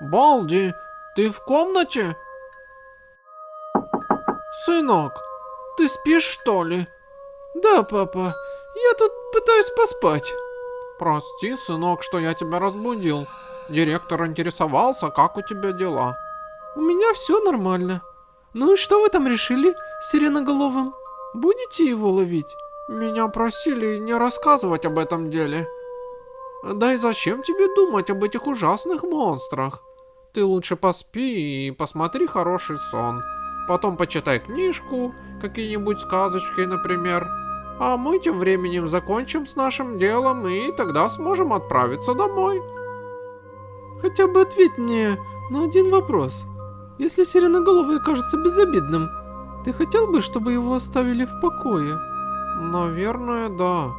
Балди, ты в комнате? Сынок, ты спишь что ли? Да, папа, я тут пытаюсь поспать. Прости, сынок, что я тебя разбудил. Директор интересовался, как у тебя дела. У меня все нормально. Ну и что вы там решили с сиреноголовым? Будете его ловить? Меня просили не рассказывать об этом деле. Да и зачем тебе думать об этих ужасных монстрах? Ты лучше поспи и посмотри хороший сон. Потом почитай книжку, какие-нибудь сказочки, например. А мы тем временем закончим с нашим делом и тогда сможем отправиться домой. Хотя бы ответь мне на один вопрос. Если Сиреноголовый кажется безобидным, ты хотел бы, чтобы его оставили в покое? Наверное, да.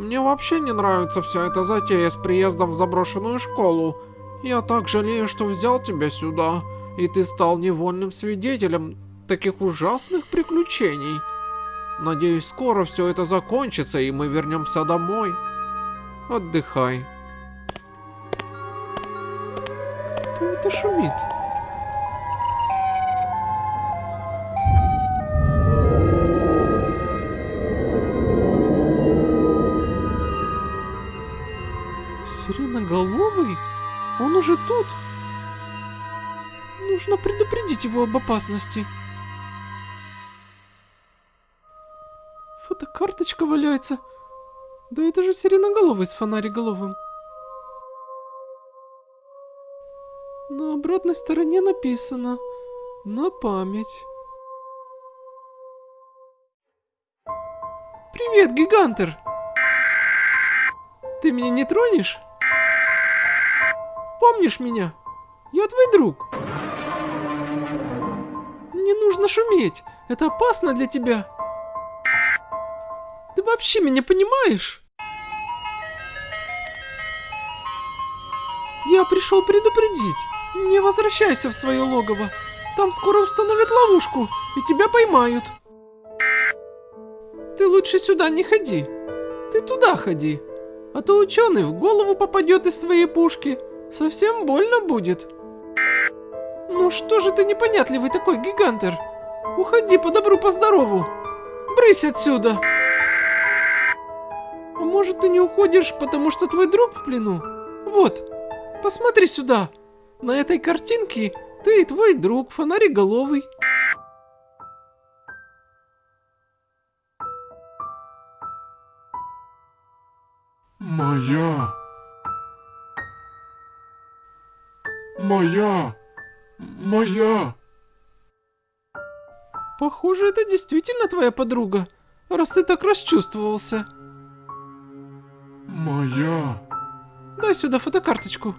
Мне вообще не нравится вся эта затея с приездом в заброшенную школу. Я так жалею, что взял тебя сюда, и ты стал невольным свидетелем таких ужасных приключений. Надеюсь, скоро все это закончится, и мы вернемся домой. Отдыхай. Кто это шумит? Он уже тут? Нужно предупредить его об опасности. Фотокарточка валяется. Да это же сиреноголовый с фонариголовым. На обратной стороне написано «На память». Привет, Гигантер! Ты меня не тронешь? Помнишь меня? Я твой друг. Не нужно шуметь. Это опасно для тебя. Ты вообще меня понимаешь? Я пришел предупредить. Не возвращайся в свое логово. Там скоро установят ловушку, и тебя поймают. Ты лучше сюда не ходи. Ты туда ходи. А то ученый в голову попадет из своей пушки. Совсем больно будет. Ну что же ты непонятливый такой, гигантер? Уходи по добру, по здорову. Брысь отсюда. А может ты не уходишь, потому что твой друг в плену? Вот, посмотри сюда. На этой картинке ты и твой друг, фонариголовый. Моя. Моя. Похоже, это действительно твоя подруга, раз ты так расчувствовался. Моя. Дай сюда фотокарточку.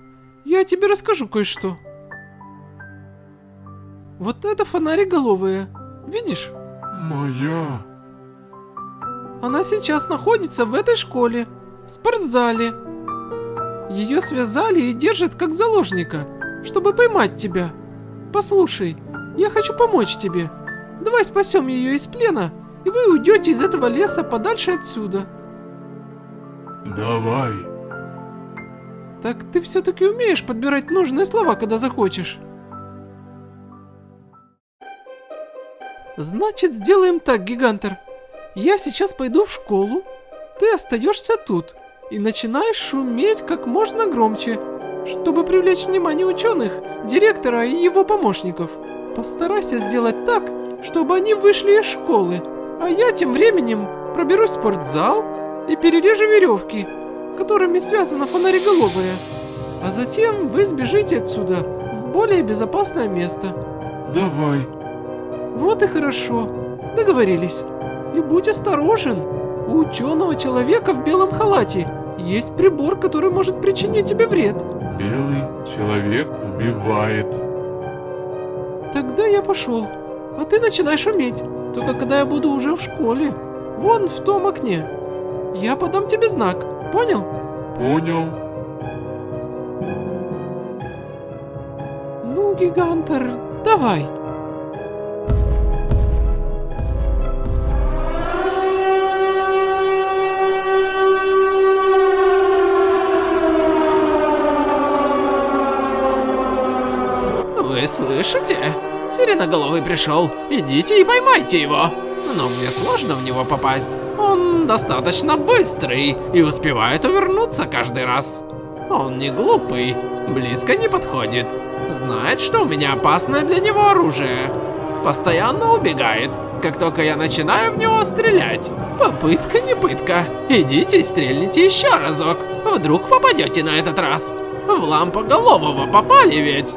Я тебе расскажу кое-что. Вот это фонариголовая. Видишь? Моя. Она сейчас находится в этой школе, в спортзале. Ее связали и держат как заложника, чтобы поймать тебя. Послушай, я хочу помочь тебе. Давай спасем ее из плена, и вы уйдете из этого леса подальше отсюда. Давай. Так ты все-таки умеешь подбирать нужные слова, когда захочешь. Значит, сделаем так, Гигантер. Я сейчас пойду в школу, ты остаешься тут и начинаешь шуметь как можно громче, чтобы привлечь внимание ученых, директора и его помощников. Постарайся сделать так, чтобы они вышли из школы, а я тем временем проберусь в спортзал и перережу веревки, которыми связана фонариголовая. А затем вы сбежите отсюда в более безопасное место. Давай. Вот и хорошо. Договорились. И будь осторожен. У ученого человека в белом халате есть прибор, который может причинить тебе вред. Белый человек убивает. Тогда я пошел. А ты начинай шуметь. Только когда я буду уже в школе. Вон в том окне. Я подам тебе знак. Понял? Понял. Ну, гигантер, давай. Слышите? Сиреноголовый пришел. Идите и поймайте его. Но мне сложно в него попасть. Он достаточно быстрый и успевает увернуться каждый раз. Он не глупый, близко не подходит. Знает, что у меня опасное для него оружие. Постоянно убегает, как только я начинаю в него стрелять. Попытка не пытка. Идите и стрельните еще разок. Вдруг попадете на этот раз. В лампоголового попали ведь.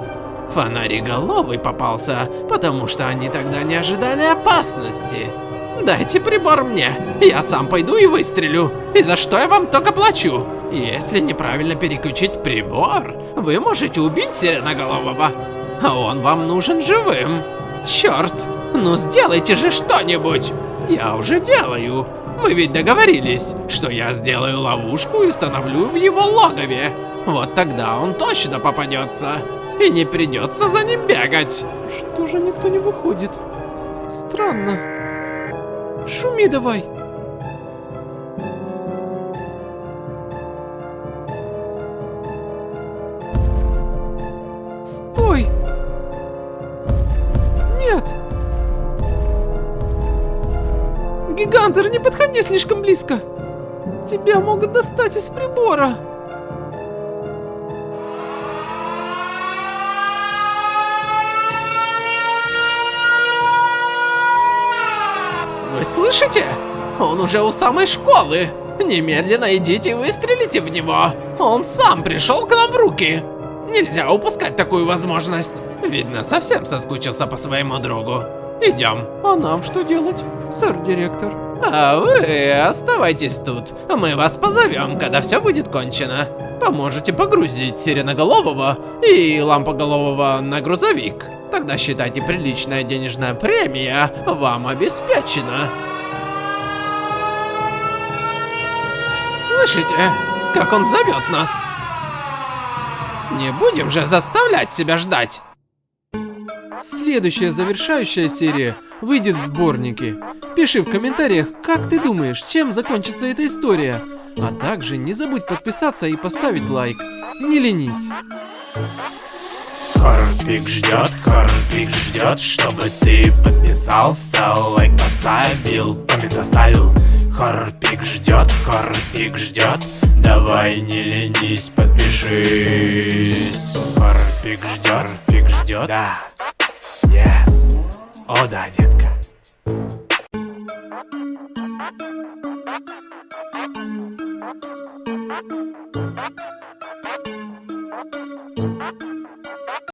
Фонариголовый попался, потому что они тогда не ожидали опасности. Дайте прибор мне, я сам пойду и выстрелю. И за что я вам только плачу? Если неправильно переключить прибор, вы можете убить Сиреноголового. А он вам нужен живым. Черт, ну сделайте же что-нибудь. Я уже делаю. Мы ведь договорились, что я сделаю ловушку и установлю в его логове. Вот тогда он точно попадется. И не придется за ним бегать. Что же никто не выходит? Странно. Шуми давай. Стой! Нет! Гигантер, не подходи слишком близко! Тебя могут достать из прибора! Слышите? Он уже у самой школы. Немедленно идите и выстрелите в него. Он сам пришел к нам в руки. Нельзя упускать такую возможность. Видно, совсем соскучился по своему другу. Идем. А нам что делать, сэр директор? А вы оставайтесь тут. Мы вас позовем, когда все будет кончено. Поможете погрузить Сиреноголового и Лампоголового на грузовик. Тогда считайте приличная денежная премия вам обеспечена. Слышите, как он зовет нас? Не будем же заставлять себя ждать. Следующая завершающая серия выйдет в сборнике. Пиши в комментариях, как ты думаешь, чем закончится эта история. А также не забудь подписаться и поставить лайк. Не ленись. Хорпик ждет, Хорпик ждет, чтобы ты подписался, лайк поставил, коммент оставил. Хорпик ждет, Хорпик ждет, давай не ленись, подпишись. Хорпик ждет, Хорпик ждет, да, yes, о да, детка.